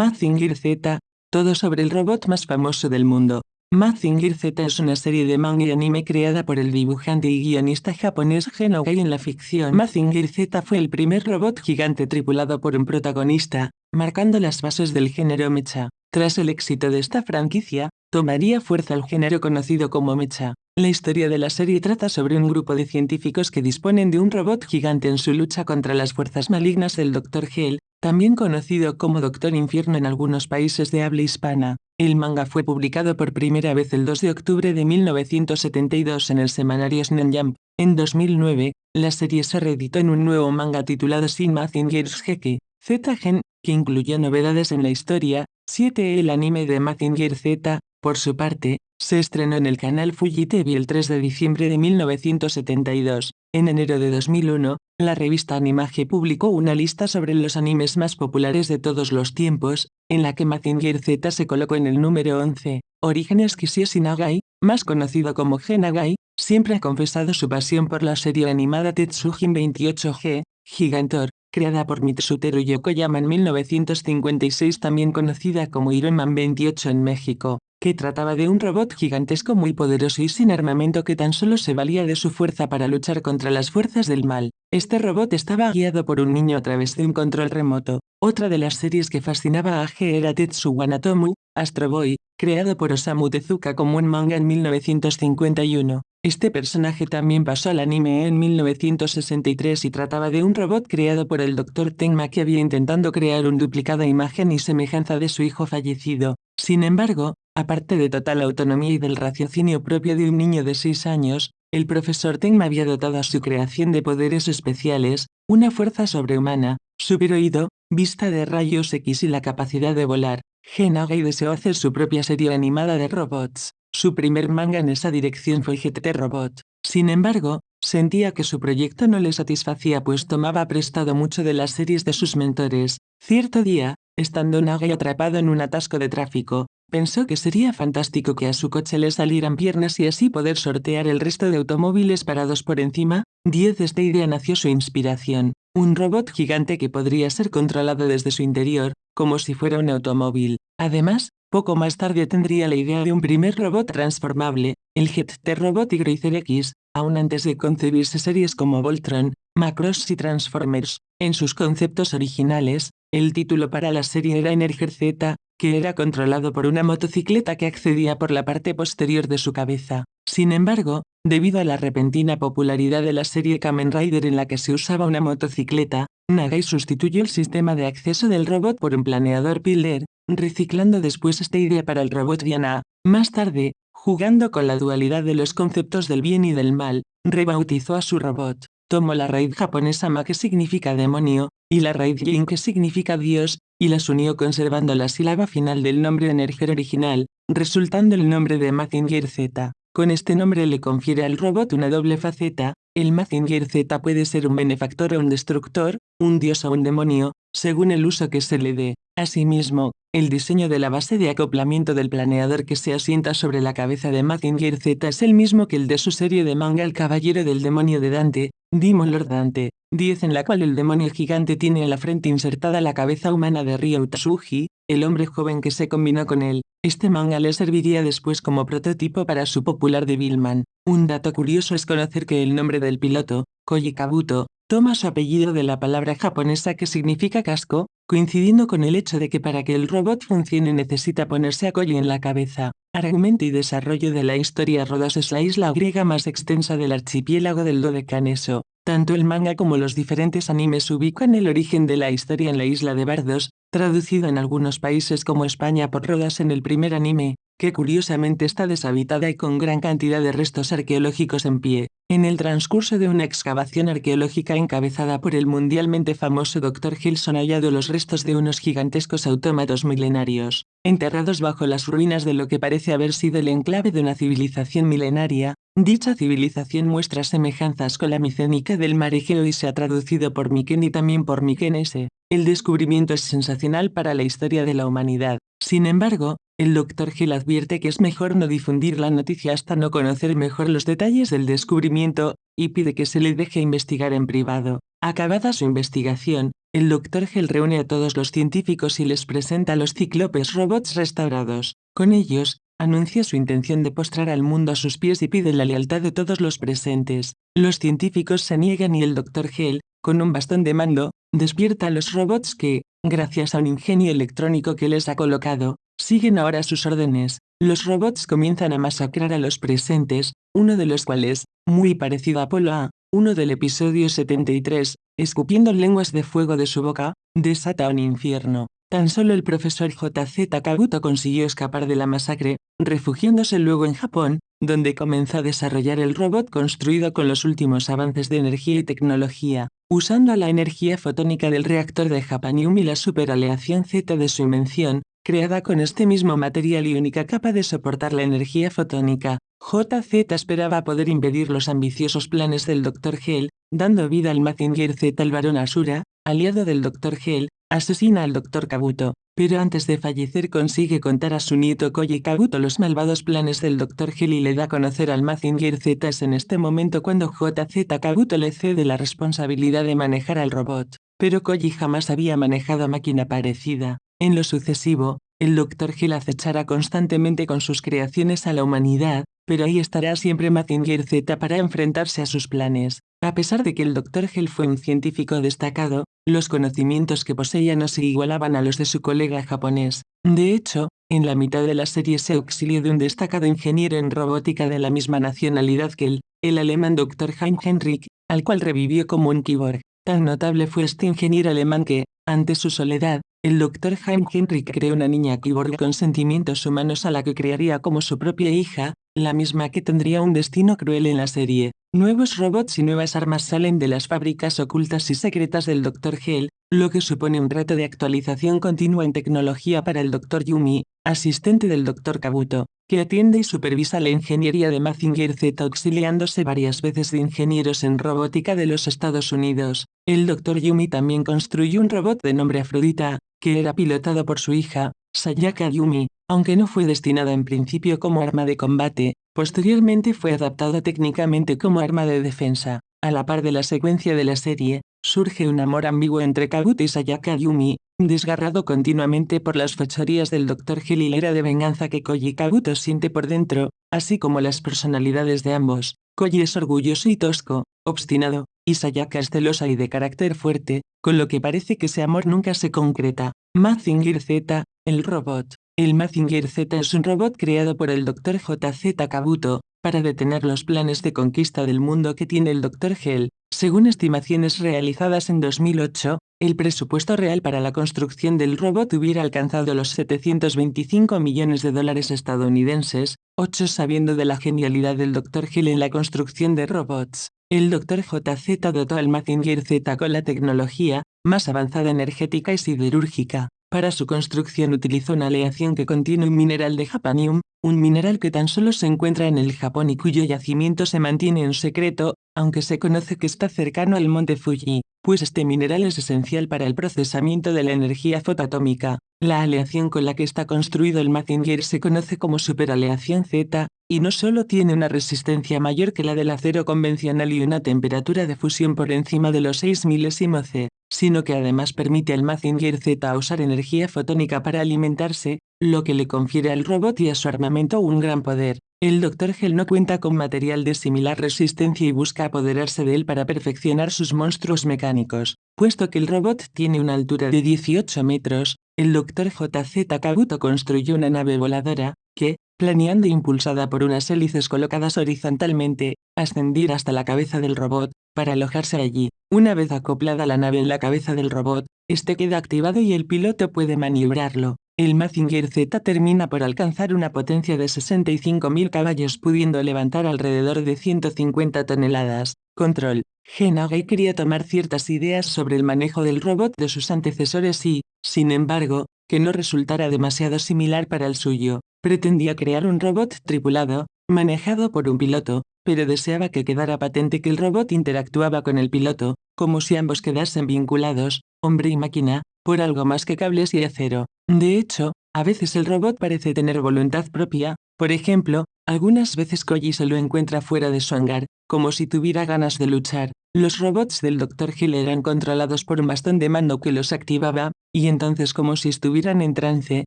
Mazinger Z, todo sobre el robot más famoso del mundo. Mazinger Z es una serie de manga y anime creada por el dibujante y guionista japonés Genogai en la ficción. Mazinger Z fue el primer robot gigante tripulado por un protagonista, marcando las bases del género mecha. Tras el éxito de esta franquicia, tomaría fuerza el género conocido como mecha. La historia de la serie trata sobre un grupo de científicos que disponen de un robot gigante en su lucha contra las fuerzas malignas del Dr. Hell, también conocido como Doctor Infierno en algunos países de habla hispana. El manga fue publicado por primera vez el 2 de octubre de 1972 en el semanario Shonen Jump. En 2009, la serie se reeditó en un nuevo manga titulado Shin Mazinger's Heki, Z-Gen, que incluyó novedades en la historia. 7. El anime de Mazinger Z, por su parte, se estrenó en el canal Fuji TV el 3 de diciembre de 1972. En enero de 2001, la revista Animage publicó una lista sobre los animes más populares de todos los tiempos, en la que Mazinger Z se colocó en el número 11. Orígenes Kishio Nagai, más conocido como Genagai, siempre ha confesado su pasión por la serie animada Tetsujin 28G, Gigantor, creada por Mitsutero Yokoyama en 1956 también conocida como Ironman 28 en México que trataba de un robot gigantesco muy poderoso y sin armamento que tan solo se valía de su fuerza para luchar contra las fuerzas del mal. Este robot estaba guiado por un niño a través de un control remoto. Otra de las series que fascinaba a G era Tetsu Wanatomu, Astro Boy, creado por Osamu Tezuka como un manga en 1951. Este personaje también pasó al anime en 1963 y trataba de un robot creado por el Dr. Tenma que había intentando crear un duplicada imagen y semejanza de su hijo fallecido. Sin embargo, aparte de total autonomía y del raciocinio propio de un niño de 6 años, el profesor Tenma había dotado a su creación de poderes especiales, una fuerza sobrehumana, superoído, vista de rayos X y la capacidad de volar. Genagai deseó hacer su propia serie animada de robots. Su primer manga en esa dirección fue GTT Robot. Sin embargo, sentía que su proyecto no le satisfacía pues tomaba prestado mucho de las series de sus mentores. Cierto día, estando Nagai atrapado en un atasco de tráfico, pensó que sería fantástico que a su coche le salieran piernas y así poder sortear el resto de automóviles parados por encima. 10 de esta idea nació su inspiración, un robot gigante que podría ser controlado desde su interior, como si fuera un automóvil. Además, poco más tarde tendría la idea de un primer robot transformable, el GT Robot y X, aún antes de concebirse series como Voltron, Macross y Transformers. En sus conceptos originales, el título para la serie era Energer Z, que era controlado por una motocicleta que accedía por la parte posterior de su cabeza. Sin embargo, debido a la repentina popularidad de la serie Kamen Rider en la que se usaba una motocicleta, Nagai sustituyó el sistema de acceso del robot por un planeador Pilder, reciclando después esta idea para el robot Diana. Más tarde, jugando con la dualidad de los conceptos del bien y del mal, rebautizó a su robot. Tomó la raíz japonesa Ma que significa demonio, y la raíz Yin que significa Dios, y las unió conservando la sílaba final del nombre de energía original, resultando el nombre de Mazinger Z. Con este nombre le confiere al robot una doble faceta, el Mazinger Z puede ser un benefactor o un destructor, un dios o un demonio, según el uso que se le dé. Asimismo, el diseño de la base de acoplamiento del planeador que se asienta sobre la cabeza de Mazinger Z es el mismo que el de su serie de manga El Caballero del Demonio de Dante, Demon Lord Dante, 10 en la cual el demonio gigante tiene en la frente insertada la cabeza humana de Ryo Tsuji, el hombre joven que se combinó con él. Este manga le serviría después como prototipo para su popular Devilman. Un dato curioso es conocer que el nombre del piloto, Koji Kabuto, toma su apellido de la palabra japonesa que significa casco, coincidiendo con el hecho de que para que el robot funcione necesita ponerse a Koji en la cabeza. Argumento y desarrollo de la historia Rodos es la isla griega más extensa del archipiélago del Dodecaneso. Tanto el manga como los diferentes animes ubican el origen de la historia en la isla de Bardos, traducido en algunos países como España por Rodas en el primer anime, que curiosamente está deshabitada y con gran cantidad de restos arqueológicos en pie. En el transcurso de una excavación arqueológica encabezada por el mundialmente famoso Dr. Hilson hallado los restos de unos gigantescos autómatos milenarios, enterrados bajo las ruinas de lo que parece haber sido el enclave de una civilización milenaria, Dicha civilización muestra semejanzas con la micénica del mar Egeo y se ha traducido por Miken y también por Mikenese. El descubrimiento es sensacional para la historia de la humanidad. Sin embargo, el Dr. Hill advierte que es mejor no difundir la noticia hasta no conocer mejor los detalles del descubrimiento, y pide que se le deje investigar en privado. Acabada su investigación, el Dr. Hell reúne a todos los científicos y les presenta a los cíclopes robots restaurados. Con ellos, anuncia su intención de postrar al mundo a sus pies y pide la lealtad de todos los presentes. Los científicos se niegan y el Dr. Hell, con un bastón de mando, despierta a los robots que, gracias a un ingenio electrónico que les ha colocado, siguen ahora sus órdenes. Los robots comienzan a masacrar a los presentes, uno de los cuales, muy parecido a Apolo A, uno del episodio 73, escupiendo lenguas de fuego de su boca, desata un infierno. Tan solo el profesor JZ Kabuto consiguió escapar de la masacre, refugiándose luego en Japón, donde comenzó a desarrollar el robot construido con los últimos avances de energía y tecnología, usando la energía fotónica del reactor de Japanium y la superaleación Z de su invención, creada con este mismo material y única capa de soportar la energía fotónica. JZ esperaba poder impedir los ambiciosos planes del Dr. Hell, dando vida al Mazinger Z el varón Asura, aliado del Dr. Hell, asesina al Dr. Kabuto, pero antes de fallecer consigue contar a su nieto Koji Kabuto los malvados planes del Dr. Hell y le da a conocer al Mazinger Z. Es en este momento cuando JZ Kabuto le cede la responsabilidad de manejar al robot, pero Koji jamás había manejado máquina parecida. En lo sucesivo, el Dr. Hell acechará constantemente con sus creaciones a la humanidad, pero ahí estará siempre Mazinger Z para enfrentarse a sus planes. A pesar de que el Dr. Hell fue un científico destacado, los conocimientos que poseía no se igualaban a los de su colega japonés. De hecho, en la mitad de la serie se auxilió de un destacado ingeniero en robótica de la misma nacionalidad que él, el alemán Dr. Hein Henrik, al cual revivió como un cyborg. Tan notable fue este ingeniero alemán que, ante su soledad, el Dr. Hein Henrik creó una niña cyborg con sentimientos humanos a la que crearía como su propia hija, la misma que tendría un destino cruel en la serie. Nuevos robots y nuevas armas salen de las fábricas ocultas y secretas del Dr. Hell, lo que supone un reto de actualización continua en tecnología para el Dr. Yumi, asistente del Dr. Kabuto, que atiende y supervisa la ingeniería de Mazinger Z auxiliándose varias veces de ingenieros en robótica de los Estados Unidos. El Dr. Yumi también construyó un robot de nombre Afrodita, que era pilotado por su hija, Sayaka Yumi, aunque no fue destinado en principio como arma de combate, posteriormente fue adaptado técnicamente como arma de defensa. A la par de la secuencia de la serie, surge un amor ambiguo entre Kabuto y Sayaka Yumi, desgarrado continuamente por las fechorías del Dr. Hill y la ira de venganza que Koji Kabuto siente por dentro, así como las personalidades de ambos. Koji es orgulloso y tosco, obstinado, y Sayaka es celosa y de carácter fuerte, con lo que parece que ese amor nunca se concreta. Mazinger Z, el robot. El Mazinger Z es un robot creado por el Dr. JZ Kabuto, para detener los planes de conquista del mundo que tiene el Dr. Hell. Según estimaciones realizadas en 2008, el presupuesto real para la construcción del robot hubiera alcanzado los 725 millones de dólares estadounidenses, 8 sabiendo de la genialidad del Dr. Hell en la construcción de robots. El Dr. JZ dotó al Mazinger Z con la tecnología más avanzada energética y siderúrgica, para su construcción utilizó una aleación que contiene un mineral de japanium, un mineral que tan solo se encuentra en el Japón y cuyo yacimiento se mantiene en secreto, aunque se conoce que está cercano al monte Fuji, pues este mineral es esencial para el procesamiento de la energía fotoatómica. La aleación con la que está construido el Mazinger se conoce como superaleación Z, y no solo tiene una resistencia mayor que la del acero convencional y una temperatura de fusión por encima de los 6 milésimo C, sino que además permite al Mazinger Z usar energía fotónica para alimentarse, lo que le confiere al robot y a su armamento un gran poder. El Dr. Hell no cuenta con material de similar resistencia y busca apoderarse de él para perfeccionar sus monstruos mecánicos. Puesto que el robot tiene una altura de 18 metros, el Dr. JZ Kabuto construyó una nave voladora, que, planeando impulsada por unas hélices colocadas horizontalmente, ascendir hasta la cabeza del robot, para alojarse allí. Una vez acoplada la nave en la cabeza del robot, este queda activado y el piloto puede maniobrarlo. El Mazinger Z termina por alcanzar una potencia de 65.000 caballos pudiendo levantar alrededor de 150 toneladas. Control. Genagay quería tomar ciertas ideas sobre el manejo del robot de sus antecesores y, sin embargo, que no resultara demasiado similar para el suyo. Pretendía crear un robot tripulado, manejado por un piloto, pero deseaba que quedara patente que el robot interactuaba con el piloto, como si ambos quedasen vinculados, hombre y máquina, por algo más que cables y acero. De hecho, a veces el robot parece tener voluntad propia, por ejemplo, algunas veces Koji se lo encuentra fuera de su hangar, como si tuviera ganas de luchar. los robots del Dr. Hill eran controlados por un bastón de mando que los activaba, y entonces como si estuvieran en trance,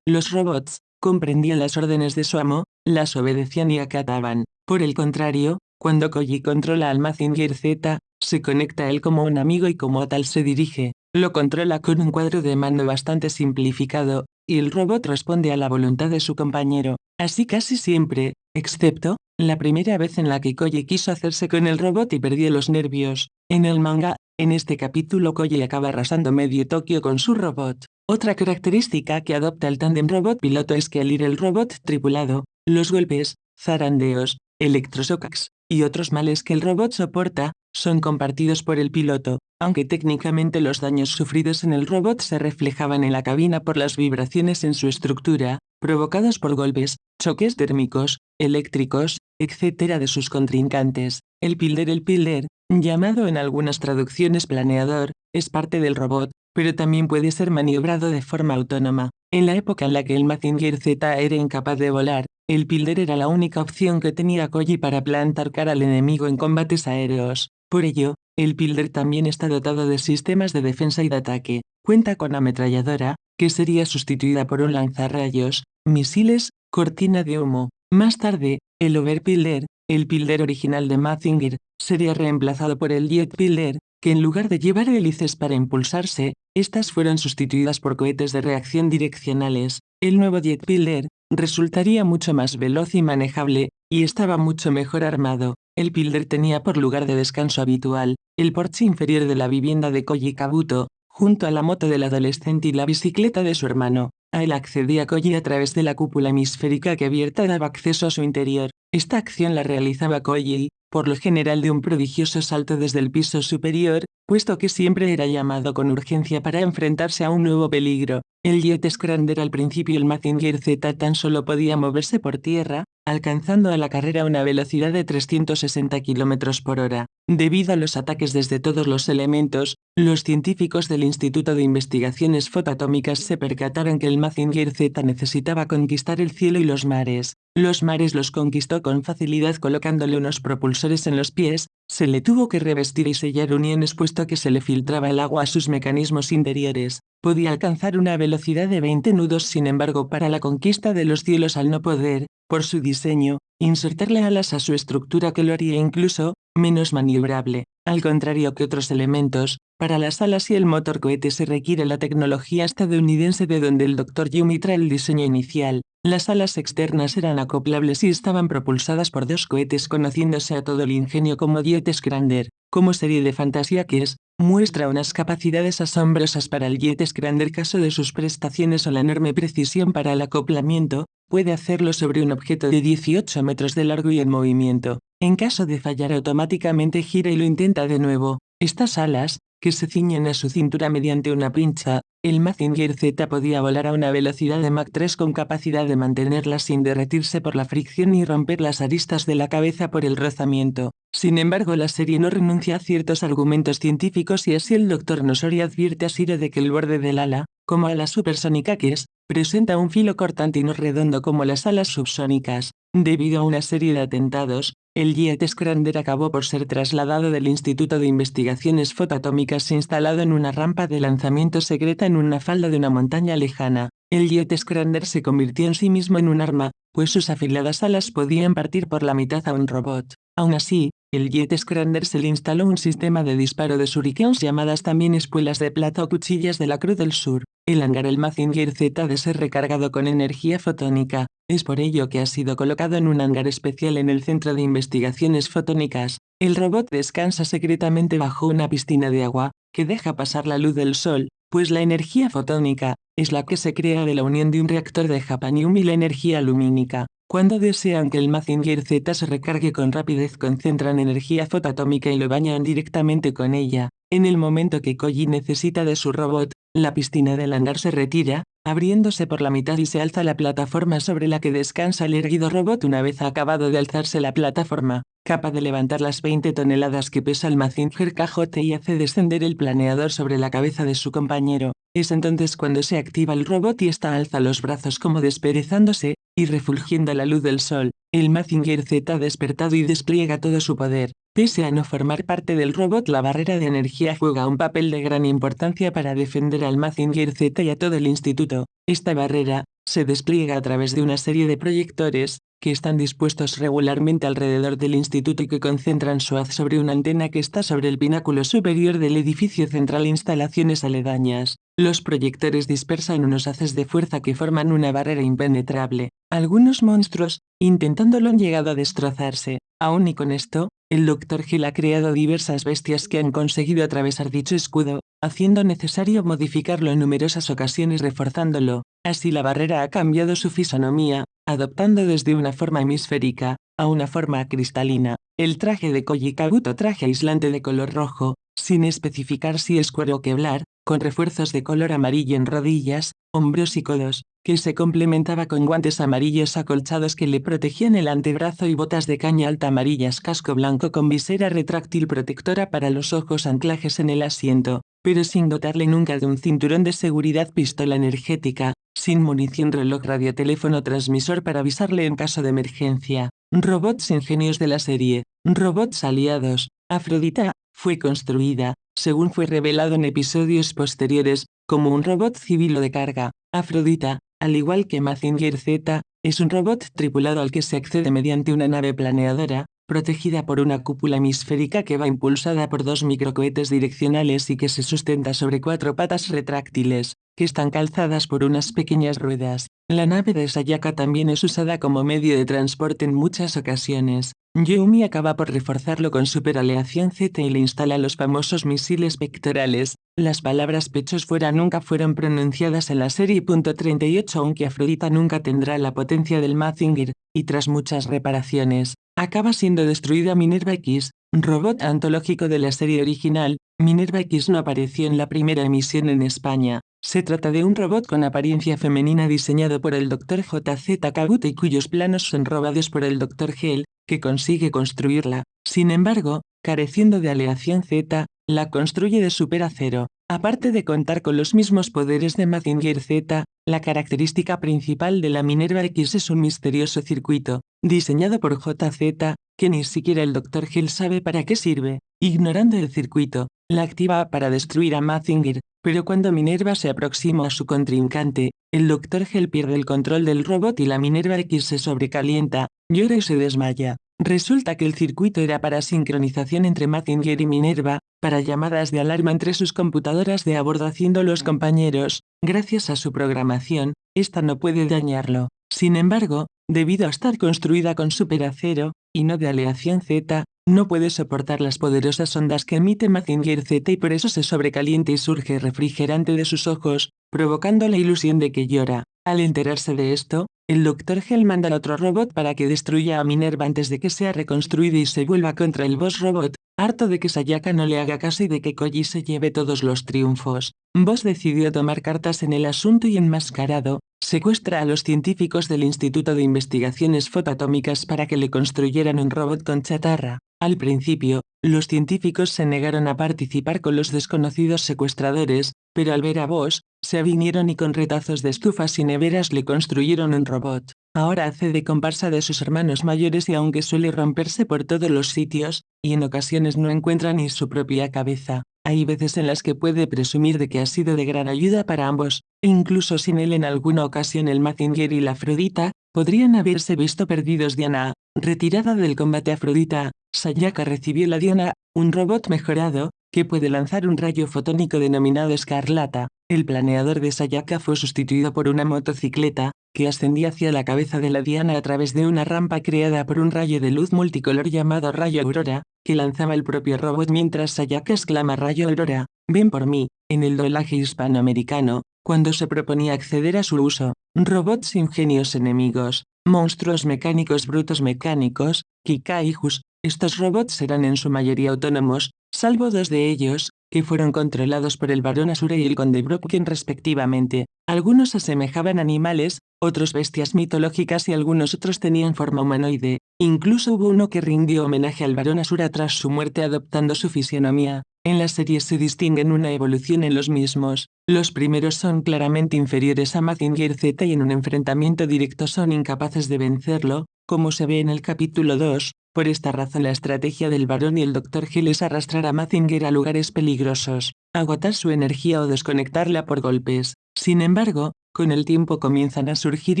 los robots, comprendían las órdenes de su amo, las obedecían y acataban. Por el contrario, cuando Koji controla al Mazinger Z, se conecta a él como un amigo y como tal se dirige, lo controla con un cuadro de mando bastante simplificado, y el robot responde a la voluntad de su compañero, así casi siempre, excepto, la primera vez en la que Koji quiso hacerse con el robot y perdió los nervios. En el manga, en este capítulo Koji acaba arrasando medio Tokio con su robot. Otra característica que adopta el tandem robot piloto es que al ir el robot tripulado, los golpes, zarandeos, electroshocks y otros males que el robot soporta, son compartidos por el piloto, aunque técnicamente los daños sufridos en el robot se reflejaban en la cabina por las vibraciones en su estructura, provocados por golpes, choques térmicos, eléctricos, etc. de sus contrincantes. El pilder el pilder, llamado en algunas traducciones planeador, es parte del robot, pero también puede ser maniobrado de forma autónoma. En la época en la que el Mazinger Z era incapaz de volar, el Pilder era la única opción que tenía Koji para plantar cara al enemigo en combates aéreos. Por ello, el Pilder también está dotado de sistemas de defensa y de ataque. Cuenta con ametralladora, que sería sustituida por un lanzarrayos, misiles, cortina de humo. Más tarde, el Overpilder, el Pilder original de Mazinger, sería reemplazado por el Jet Pilder, que en lugar de llevar hélices para impulsarse, estas fueron sustituidas por cohetes de reacción direccionales. El nuevo Jet Pilder resultaría mucho más veloz y manejable, y estaba mucho mejor armado. El Pilder tenía por lugar de descanso habitual, el porche inferior de la vivienda de Koji Kabuto, junto a la moto del adolescente y la bicicleta de su hermano. A él accedía Koji a través de la cúpula hemisférica que abierta daba acceso a su interior. Esta acción la realizaba Koji, por lo general de un prodigioso salto desde el piso superior, puesto que siempre era llamado con urgencia para enfrentarse a un nuevo peligro. El Jet Scrander al principio el Mazinger Z tan solo podía moverse por tierra, alcanzando a la carrera una velocidad de 360 km por hora. Debido a los ataques desde todos los elementos, los científicos del Instituto de Investigaciones Fotoatómicas se percataron que el Mazinger Z necesitaba conquistar el cielo y los mares. Los mares los conquistó con facilidad colocándole unos propulsores en los pies, se le tuvo que revestir y sellar uniones puesto que se le filtraba el agua a sus mecanismos interiores. Podía alcanzar una velocidad de 20 nudos sin embargo para la conquista de los cielos al no poder, por su diseño, insertarle alas a su estructura que lo haría incluso, menos maniobrable. Al contrario que otros elementos, para las alas y el motor cohete se requiere la tecnología estadounidense de donde el Dr. Yumi trae el diseño inicial. Las alas externas eran acoplables y estaban propulsadas por dos cohetes conociéndose a todo el ingenio como Jet Scrander, como serie de fantasía que es, muestra unas capacidades asombrosas para el Jet Scrander caso de sus prestaciones o la enorme precisión para el acoplamiento, puede hacerlo sobre un objeto de 18 metros de largo y en movimiento. En caso de fallar automáticamente gira y lo intenta de nuevo. Estas alas, que se ciñen a su cintura mediante una pincha, el Mazinger Z podía volar a una velocidad de Mach 3 con capacidad de mantenerla sin derretirse por la fricción y romper las aristas de la cabeza por el rozamiento. Sin embargo, la serie no renuncia a ciertos argumentos científicos y así el Dr. Nosori advierte a Shiro de que el borde del ala, como a la supersónica que es, presenta un filo cortante y no redondo como las alas subsónicas. Debido a una serie de atentados, el Jet Scrander acabó por ser trasladado del Instituto de Investigaciones Fotoatómicas instalado en una rampa de lanzamiento secreta en una falda de una montaña lejana. El Jet Scrander se convirtió en sí mismo en un arma, pues sus afiladas alas podían partir por la mitad a un robot. Aún así, el Jet Scrander se le instaló un sistema de disparo de shurikens llamadas también espuelas de plata o cuchillas de la Cruz del Sur. El hangar el Mazinger Z de ser recargado con energía fotónica. Es por ello que ha sido colocado en un hangar especial en el Centro de Investigaciones Fotónicas. El robot descansa secretamente bajo una piscina de agua, que deja pasar la luz del sol, pues la energía fotónica es la que se crea de la unión de un reactor de japanium y la energía lumínica. Cuando desean que el Mazinger Z se recargue con rapidez concentran energía fotoatómica y lo bañan directamente con ella. En el momento que Koji necesita de su robot, la piscina del hangar se retira, abriéndose por la mitad y se alza la plataforma sobre la que descansa el erguido robot una vez acabado de alzarse la plataforma, capaz de levantar las 20 toneladas que pesa el Mazinger cajote y hace descender el planeador sobre la cabeza de su compañero. Es entonces cuando se activa el robot y esta alza los brazos como desperezándose, y refulgiendo la luz del sol, el Mazinger Z ha despertado y despliega todo su poder. Pese a no formar parte del robot, la barrera de energía juega un papel de gran importancia para defender al Mazinger Z y a todo el instituto. Esta barrera, se despliega a través de una serie de proyectores, que están dispuestos regularmente alrededor del instituto y que concentran su haz sobre una antena que está sobre el pináculo superior del edificio central instalaciones aledañas. Los proyectores dispersan unos haces de fuerza que forman una barrera impenetrable. Algunos monstruos, intentándolo han llegado a destrozarse. Aún y con esto, el Dr. Hill ha creado diversas bestias que han conseguido atravesar dicho escudo, haciendo necesario modificarlo en numerosas ocasiones reforzándolo. Así la barrera ha cambiado su fisonomía, adoptando desde una forma hemisférica a una forma cristalina. El traje de Koji Kabuto traje aislante de color rojo, sin especificar si es cuero o queblar, con refuerzos de color amarillo en rodillas, hombros y codos, que se complementaba con guantes amarillos acolchados que le protegían el antebrazo y botas de caña alta amarillas casco blanco con visera retráctil protectora para los ojos anclajes en el asiento, pero sin dotarle nunca de un cinturón de seguridad pistola energética, sin munición reloj radioteléfono transmisor para avisarle en caso de emergencia. Robots ingenios de la serie, robots aliados, Afrodita, fue construida, según fue revelado en episodios posteriores, como un robot civil o de carga. Afrodita, al igual que Mazinger Z, es un robot tripulado al que se accede mediante una nave planeadora, protegida por una cúpula hemisférica que va impulsada por dos microcohetes direccionales y que se sustenta sobre cuatro patas retráctiles, que están calzadas por unas pequeñas ruedas. La nave de Sayaka también es usada como medio de transporte en muchas ocasiones. Yumi acaba por reforzarlo con superaleación Z y le instala los famosos misiles pectorales. Las palabras pechos fuera nunca fueron pronunciadas en la serie .38 aunque Afrodita nunca tendrá la potencia del Mazinger, y tras muchas reparaciones, acaba siendo destruida Minerva X, robot antológico de la serie original. Minerva X no apareció en la primera emisión en España. Se trata de un robot con apariencia femenina diseñado por el Dr. J.Z. Kabuto y cuyos planos son robados por el Dr. Hell, que consigue construirla. Sin embargo, careciendo de aleación Z, la construye de superacero. Aparte de contar con los mismos poderes de Mazinger Z, la característica principal de la Minerva X es un misterioso circuito, diseñado por JZ, que ni siquiera el Dr. Hill sabe para qué sirve. Ignorando el circuito, la activa para destruir a Mazinger, pero cuando Minerva se aproxima a su contrincante, el Dr. Hell pierde el control del robot y la Minerva X se sobrecalienta, llora y se desmaya. Resulta que el circuito era para sincronización entre Mazinger y Minerva, para llamadas de alarma entre sus computadoras de a bordo haciendo los compañeros, gracias a su programación, esta no puede dañarlo. Sin embargo, debido a estar construida con superacero, y no de aleación Z, no puede soportar las poderosas ondas que emite Mazinger Z y por eso se sobrecalienta y surge refrigerante de sus ojos, provocando la ilusión de que llora. Al enterarse de esto, el Dr. Hell manda al otro robot para que destruya a Minerva antes de que sea reconstruido y se vuelva contra el boss robot, harto de que Sayaka no le haga caso y de que Koji se lleve todos los triunfos. Boss decidió tomar cartas en el asunto y enmascarado, secuestra a los científicos del Instituto de Investigaciones Fotoatómicas para que le construyeran un robot con chatarra. Al principio, los científicos se negaron a participar con los desconocidos secuestradores, pero al ver a Bosch, se avinieron y con retazos de estufas y neveras le construyeron un robot. Ahora hace de comparsa de sus hermanos mayores y aunque suele romperse por todos los sitios, y en ocasiones no encuentra ni su propia cabeza, hay veces en las que puede presumir de que ha sido de gran ayuda para ambos, e incluso sin él en alguna ocasión el Mazinger y la Afrodita, podrían haberse visto perdidos Diana, retirada del combate Afrodita, Sayaka recibió la Diana, un robot mejorado, que puede lanzar un rayo fotónico denominado Escarlata. El planeador de Sayaka fue sustituido por una motocicleta, que ascendía hacia la cabeza de la Diana a través de una rampa creada por un rayo de luz multicolor llamado Rayo Aurora, que lanzaba el propio robot mientras Sayaka exclama Rayo Aurora, ven por mí, en el doblaje hispanoamericano, cuando se proponía acceder a su uso. Robots ingenios enemigos, monstruos mecánicos brutos mecánicos, Kikaijus, estos robots eran en su mayoría autónomos, salvo dos de ellos, que fueron controlados por el barón Asura y el conde Brocken respectivamente. Algunos asemejaban animales, otros bestias mitológicas y algunos otros tenían forma humanoide. Incluso hubo uno que rindió homenaje al barón Asura tras su muerte adoptando su fisionomía. En la serie se distinguen una evolución en los mismos. Los primeros son claramente inferiores a Mazinger Z y en un enfrentamiento directo son incapaces de vencerlo, como se ve en el capítulo 2, Por esta razón la estrategia del varón y el Dr. Hill es arrastrar a Mazinger a lugares peligrosos, agotar su energía o desconectarla por golpes. Sin embargo, con el tiempo comienzan a surgir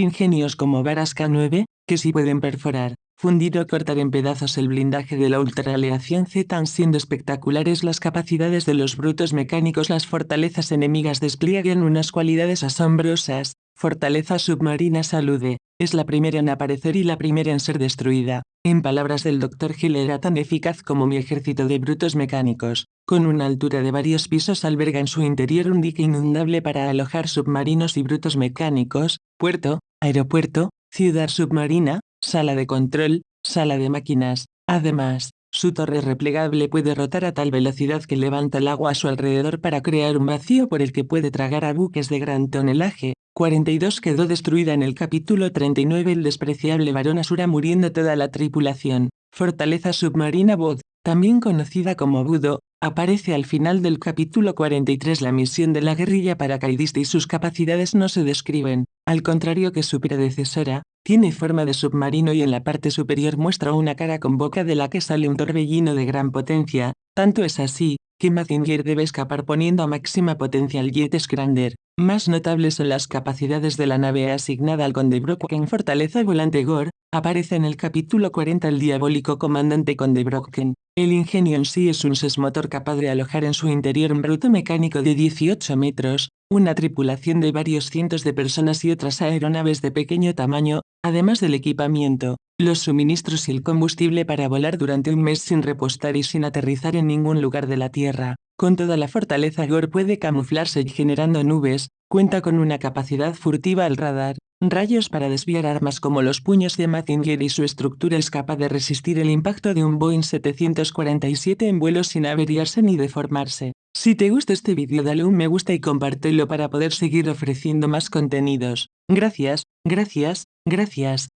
ingenios como varas K9, que sí pueden perforar, fundir o cortar en pedazos el blindaje de la ultraleación Z siendo espectaculares las capacidades de los brutos mecánicos las fortalezas enemigas despliegan unas cualidades asombrosas, fortaleza submarina salude, es la primera en aparecer y la primera en ser destruida. En palabras del Dr. Hill era tan eficaz como mi ejército de brutos mecánicos, con una altura de varios pisos alberga en su interior un dique inundable para alojar submarinos y brutos mecánicos, puerto, aeropuerto, ciudad submarina, sala de control, sala de máquinas. Además, su torre replegable puede rotar a tal velocidad que levanta el agua a su alrededor para crear un vacío por el que puede tragar a buques de gran tonelaje. 42 quedó destruida en el capítulo 39 el despreciable varón Asura muriendo toda la tripulación. Fortaleza submarina Bod, también conocida como Budo, aparece al final del capítulo 43 la misión de la guerrilla paracaidista y sus capacidades no se describen, al contrario que su predecesora, tiene forma de submarino y en la parte superior muestra una cara con boca de la que sale un torbellino de gran potencia, tanto es así, que Mazinger debe escapar poniendo a máxima potencia el Jet Scrander. Más notables son las capacidades de la nave asignada al Conde Brocken Fortaleza Volante Gore, aparece en el capítulo 40 el diabólico comandante Conde Brocken. El ingenio en sí es un sesmotor capaz de alojar en su interior un bruto mecánico de 18 metros, una tripulación de varios cientos de personas y otras aeronaves de pequeño tamaño, además del equipamiento, los suministros y el combustible para volar durante un mes sin repostar y sin aterrizar en ningún lugar de la Tierra. Con toda la fortaleza Gore puede camuflarse generando nubes, cuenta con una capacidad furtiva al radar, rayos para desviar armas como los puños de Mazinger y su estructura es capaz de resistir el impacto de un Boeing 747 en vuelo sin averiarse ni deformarse. Si te gusta este vídeo dale un me gusta y compártelo para poder seguir ofreciendo más contenidos. Gracias, gracias, gracias.